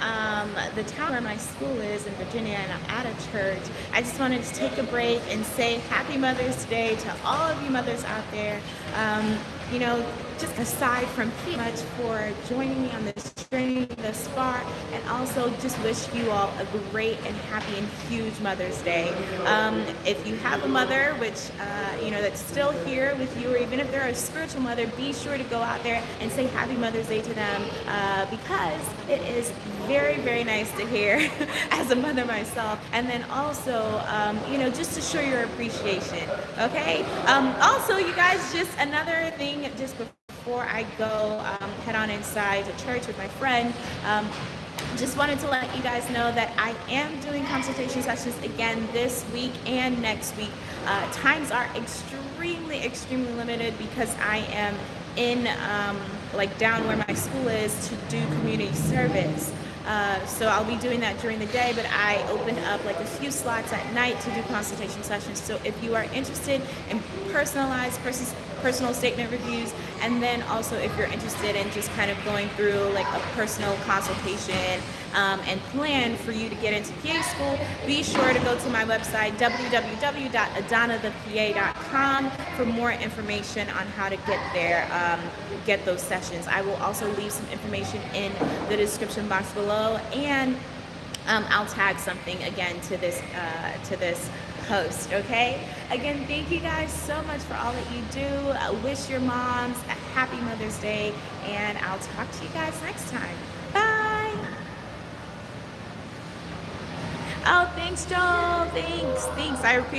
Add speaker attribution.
Speaker 1: um, the town where my school is in Virginia and I'm at a church, I just wanted to take a break and say Happy Mother's Day to all of you mothers out there. Um, you know, just aside from pretty much for joining me on this journey also just wish you all a great and happy and huge Mother's Day. Um, if you have a mother, which uh, you know that's still here with you, or even if they're a spiritual mother, be sure to go out there and say Happy Mother's Day to them uh, because it is very, very nice to hear as a mother myself, and then also, um, you know, just to show your appreciation. Okay. Um, also, you guys, just another thing, just before I go um, head on inside to church with my friend, um, just wanted to let you guys know that I am doing consultation sessions again this week and next week. Uh, times are extremely, extremely limited because I am in um, like down where my school is to do community service. Uh, so I'll be doing that during the day, but I open up like a few slots at night to do consultation sessions. So if you are interested in personalized personal statement reviews, and then also if you're interested in just kind of going through like a personal consultation um, and plan for you to get into PA school, be sure to go to my website, www.adanathepa.com for more information on how to get there, um, get those sessions. I will also leave some information in the description box below and um, I'll tag something again to this uh, to this post. Okay. Again, thank you guys so much for all that you do. I wish your moms a happy Mother's Day, and I'll talk to you guys next time. Bye. Oh, thanks, Joel. Thanks. Thanks. I appreciate.